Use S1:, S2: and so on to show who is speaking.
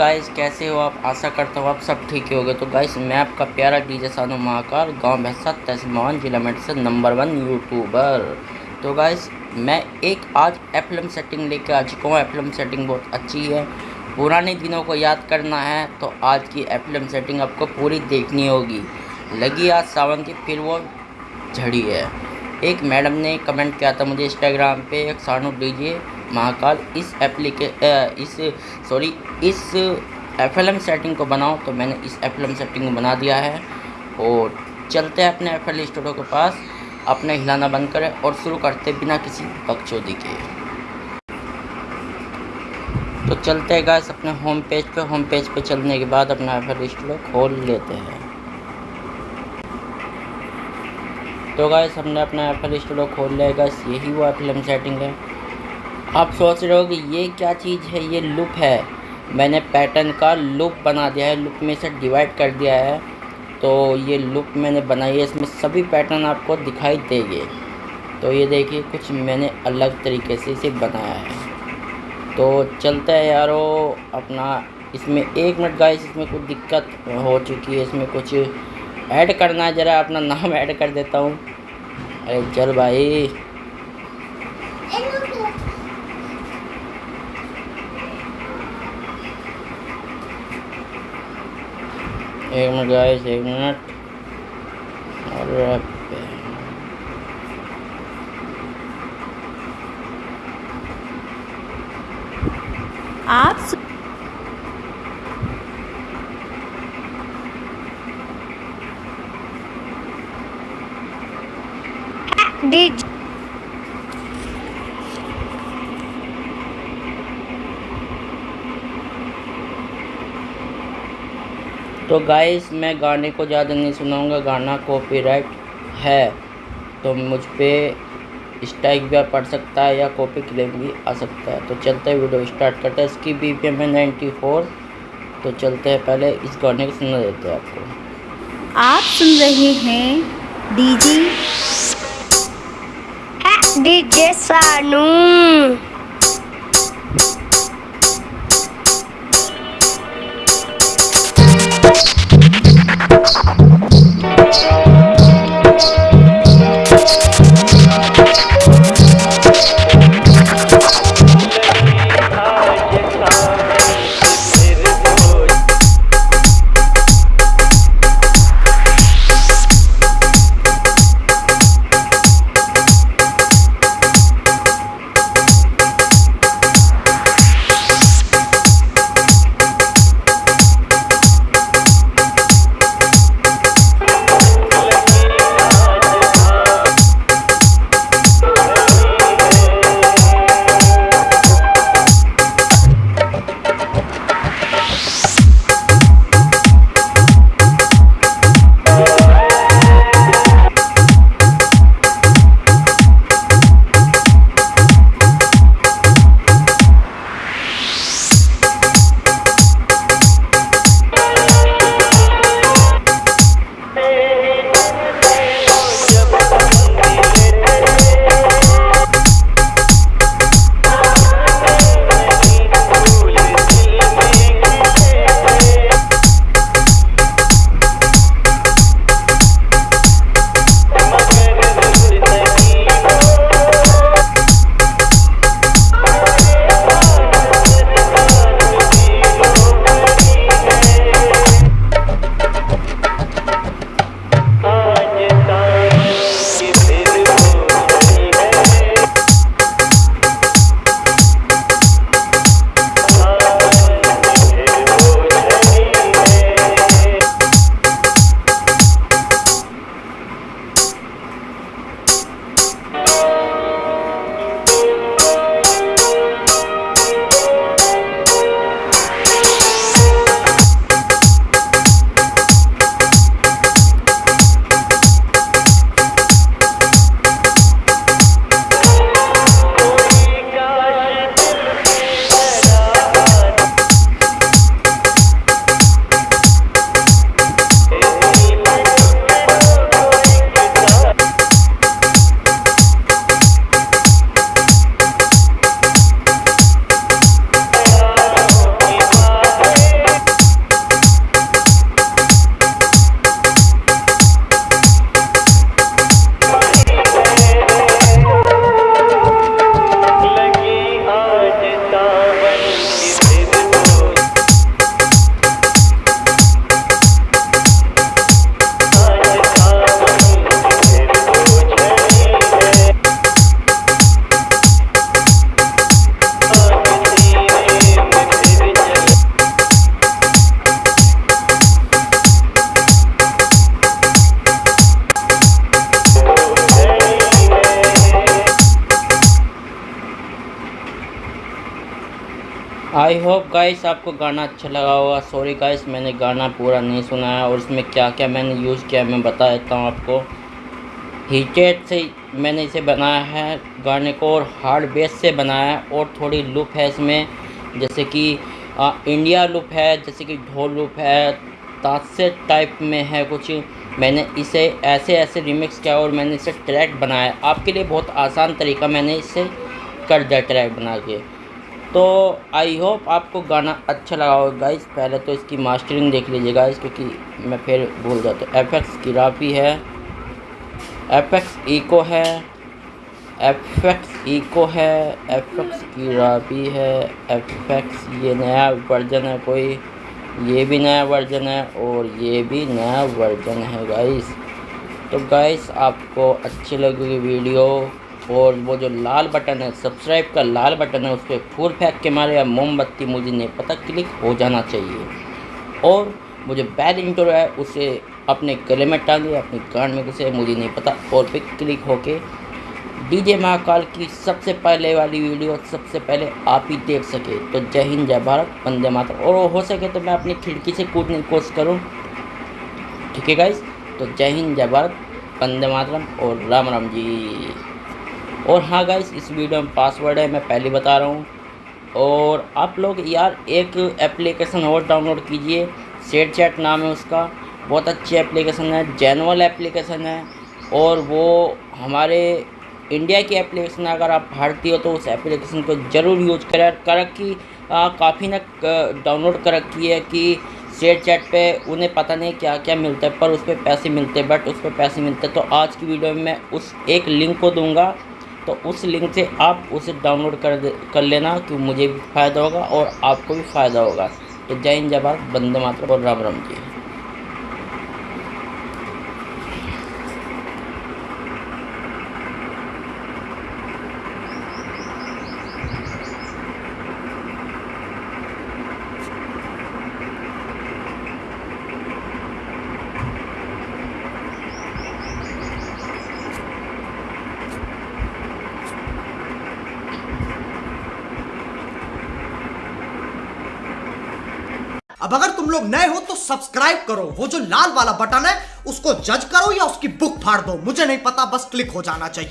S1: Hey guys कैसे हो आप? आशा करता हूँ आप सब ठीक ही होगे। तो गाइस मैं आपका प्यारा डीजे सानू महाकाल गाँव भैंसा तहसील मोहन जिला मेडसर नंबर वन यूट्यूबर तो गाइस मैं एक आज एफलम सेटिंग लेकर आ चुका हूँ। एफलम सेटिंग बहुत अच्छी है। पुराने दिनों को याद करना है तो आज की एफलम सेटिंग आपको पूरी देखनी होगी। लगी आज सावन की, फिर वो झड़ी है। एक मैडम ने कमेंट किया था मुझे इंस्टाग्राम पे, एक सानू डीजे महाकाल, इस एप्लीके इस सॉरी इस एफएलएम सेटिंग को बनाओ तो मैंने इस एफएलएम सेटिंग को बना दिया है। और चलते हैं अपने एफ़ एल स्टूडियो के पास, अपने हिलाना बंद करें और शुरू करते बिना किसी बकचोदी के। तो चलते हैं गैस अपने होम पेज पे। होम पेज पे चलने के बाद अपना एफ़ एल खोल लेते हैं। तो गैस हमने अपना एफ़ एल खोल लिया गैस यही वो एफ़ सेटिंग है। आप सोच रहे हो कि ये क्या चीज़ है, ये लुप है। मैंने पैटर्न का लुप बना दिया है, लुप में से डिवाइड कर दिया है। तो ये लुप मैंने बनाई है, इसमें सभी पैटर्न आपको दिखाई देंगे। तो ये देखिए, कुछ मैंने अलग तरीके से इसे बनाया है। तो चलता है यारो, अपना इसमें एक मिनट गाइस इसमें कुछ दिक्कत हो चुकी है, इसमें कुछ ऐड करना है, ज़रा अपना नाम ऐड कर देता हूँ। अरे चल भाई। एक मिनट गाइस एक मिनट और
S2: आप डिज
S1: तो गाइस मैं गाने को ज़्यादा नहीं सुनाऊँगा गाना कॉपीराइट है तो मुझ पर स्ट्राइक भी पड़ सकता है या कॉपी क्लेम भी आ सकता है। तो चलते हैं वीडियो स्टार्ट करते हैं। इसकी बी पी एम है नाइन्टी फोर तो चलते हैं पहले इस गाने को सुना देते हैं आपको।
S2: आप सुन रहे हैं डीजी
S3: डीजे सानू।
S1: गाइस आपको गाना अच्छा लगा होगा। सॉरी गाइस मैंने गाना पूरा नहीं सुना है और इसमें क्या क्या मैंने यूज़ किया मैं बता देता हूँ आपको। हीटेड से मैंने इसे बनाया है गाने को और हार्ड बेस से बनाया है और थोड़ी लुप है इसमें। जैसे कि आ, इंडिया लुप है जैसे कि ढोल लुप है तासे टाइप में है कुछ। मैंने इसे ऐसे ऐसे रिमिक्स किया और मैंने इसे ट्रैक बनाया। आपके लिए बहुत आसान तरीका मैंने इसे कर दिया ट्रैक बना के तो आई होप आपको गाना अच्छा लगा होगा गाइस पहले तो इसकी मास्टरिंग देख लीजिए गाइस क्योंकि मैं फिर भूल जाता हूँ। एफ़ एक्स की राफी है। एफ़ एक्स इको है। एफ़ एक्स इको है। एफ़ एक्स की राफी है। एफ़ एक्स ये नया वर्जन है कोई। ये भी नया वर्जन है और ये भी नया वर्जन है गाइस तो गाइस आपको अच्छी लगेगी वीडियो। और वो जो लाल बटन है सब्सक्राइब का लाल बटन है, उस पर फूल फेंक के मारे या मोमबत्ती मुझे नहीं पता, क्लिक हो जाना चाहिए। और वो जो बैल इंटर है, उसे अपने गले में टांगे अपने कान में घुसे, मुझे नहीं पता। और पे क्लिक होके डीजे महाकाल की सबसे पहले वाली वीडियो, सबसे पहले आप ही देख सके। तो जय हिंद, जय भारत, वंदे मातरम। और हो सके तो मैं अपनी खिड़की से कूदने की कोशिश करूँ। ठीक है गाइस तो जय हिंद, जय भारत, वंदे मातरम और राम राम जी। और हाँ गाइस इस वीडियो में पासवर्ड है, मैं पहले बता रहा हूँ। और आप लोग यार एक एप्लीकेशन और डाउनलोड कीजिए शेयर चैट नाम है उसका। बहुत अच्छी एप्लीकेशन है जेनुअल एप्लीकेशन है। और वो हमारे इंडिया की एप्लीकेशन है, अगर आप भारतीय हो तो उस एप्लीकेशन को ज़रूर यूज़ करें, कर रखी काफ़ी ने डाउनलोड कर रखी है कि शेयर चैट पे उन्हें पता नहीं क्या क्या मिलता है, पर उस पर पैसे मिलते हैं। बट उस पर पैसे मिलते हैं तो आज की वीडियो में मैं उस एक लिंक को दूँगा। तो उस लिंक से आप उसे डाउनलोड कर कर लेना कि मुझे भी फ़ायदा होगा और आपको भी फ़ायदा होगा। तो जय हिंद, जय भारत बंदे मातरम और राम राम जी।
S4: अब अगर तुम लोग नए हो तो सब्सक्राइब करो। वो जो लाल वाला बटन है, उसको जज करो या उसकी बुक फाड़ दो। मुझे नहीं पता, बस क्लिक हो जाना चाहिए।